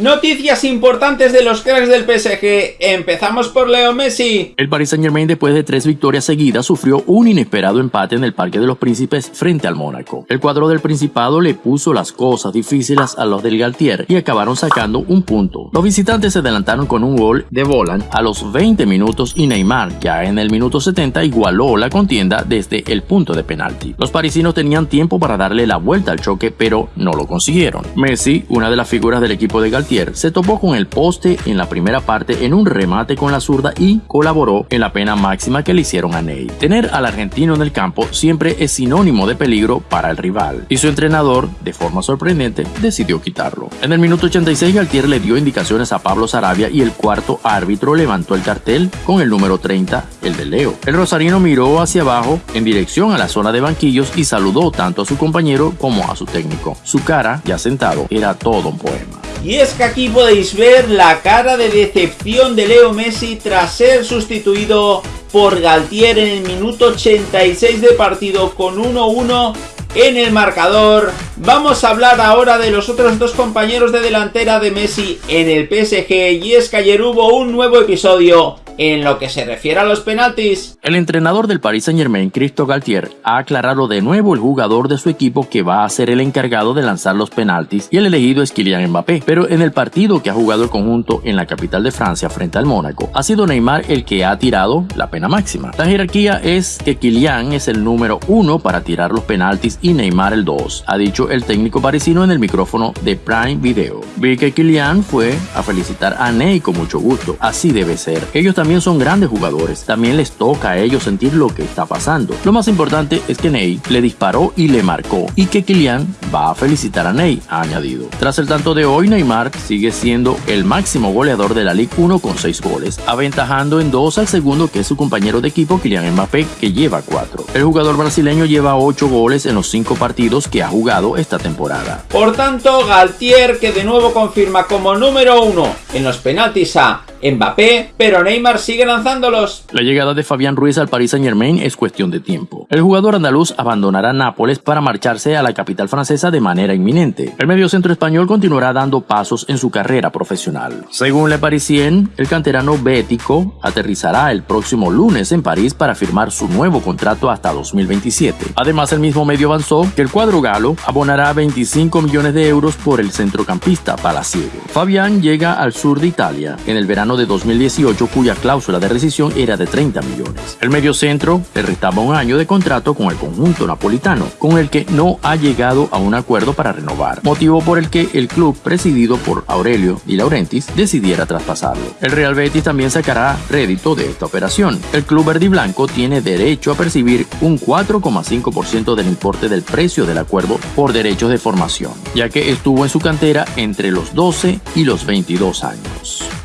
Noticias importantes de los cracks del PSG. Empezamos por Leo Messi. El Paris Saint Germain después de tres victorias seguidas sufrió un inesperado empate en el Parque de los Príncipes frente al Mónaco. El cuadro del Principado le puso las cosas difíciles a los del Galtier y acabaron sacando un punto. Los visitantes se adelantaron con un gol de Volan a los 20 minutos y Neymar ya en el minuto 70 igualó la contienda desde el punto de penalti. Los parisinos tenían tiempo para darle la vuelta al choque pero no lo consiguieron. Messi, una de las figuras del equipo de Galtier, se topó con el poste en la primera parte en un remate con la zurda y colaboró en la pena máxima que le hicieron a Ney. Tener al argentino en el campo siempre es sinónimo de peligro para el rival y su entrenador, de forma sorprendente, decidió quitarlo. En el minuto 86 Galtier le dio indicaciones a Pablo Sarabia y el cuarto árbitro levantó el cartel con el número 30, el de Leo. El rosarino miró hacia abajo en dirección a la zona de banquillos y saludó tanto a su compañero como a su técnico. Su cara, ya sentado, era todo un poema. Y es que aquí podéis ver la cara de decepción de Leo Messi tras ser sustituido por Galtier en el minuto 86 de partido con 1-1 en el marcador. Vamos a hablar ahora de los otros dos compañeros de delantera de Messi en el PSG y es que ayer hubo un nuevo episodio en lo que se refiere a los penaltis, el entrenador del Paris Saint Germain, Christo Galtier, ha aclarado de nuevo el jugador de su equipo que va a ser el encargado de lanzar los penaltis y el elegido es Kylian Mbappé. Pero en el partido que ha jugado el conjunto en la capital de Francia frente al Mónaco, ha sido Neymar el que ha tirado la pena máxima. La jerarquía es que Kylian es el número uno para tirar los penaltis y Neymar el 2, ha dicho el técnico parisino en el micrófono de Prime Video. Vi que Kylian fue a felicitar a Ney con mucho gusto, así debe ser. Ellos también son grandes jugadores, también les toca a ellos sentir lo que está pasando. Lo más importante es que Ney le disparó y le marcó, y que Kylian va a felicitar a Ney, ha añadido. Tras el tanto de hoy, Neymar sigue siendo el máximo goleador de la Ligue 1 con 6 goles, aventajando en 2 al segundo que es su compañero de equipo Kylian Mbappé, que lleva 4. El jugador brasileño lleva 8 goles en los 5 partidos que ha jugado esta temporada. Por tanto, Galtier, que de nuevo confirma como número 1 en los penaltis a Mbappé, pero Neymar sigue lanzándolos. La llegada de Fabián Ruiz al Paris Saint Germain es cuestión de tiempo. El jugador andaluz abandonará Nápoles para marcharse a la capital francesa de manera inminente. El mediocentro español continuará dando pasos en su carrera profesional. Según Le Parisien, el canterano bético aterrizará el próximo lunes en París para firmar su nuevo contrato hasta 2027. Además, el mismo medio avanzó que el cuadro galo abonará 25 millones de euros por el centrocampista palaciego. Fabián llega al sur de Italia en el verano de 2018 cuya cláusula de rescisión era de 30 millones. El mediocentro le restaba un año de contrato con el conjunto napolitano, con el que no ha llegado a un acuerdo para renovar, motivo por el que el club presidido por Aurelio y Laurentis decidiera traspasarlo. El Real Betis también sacará rédito de esta operación. El club verde blanco tiene derecho a percibir un 4,5% del importe del precio del acuerdo por derechos de formación, ya que estuvo en su cantera entre los 12 y los 22 años.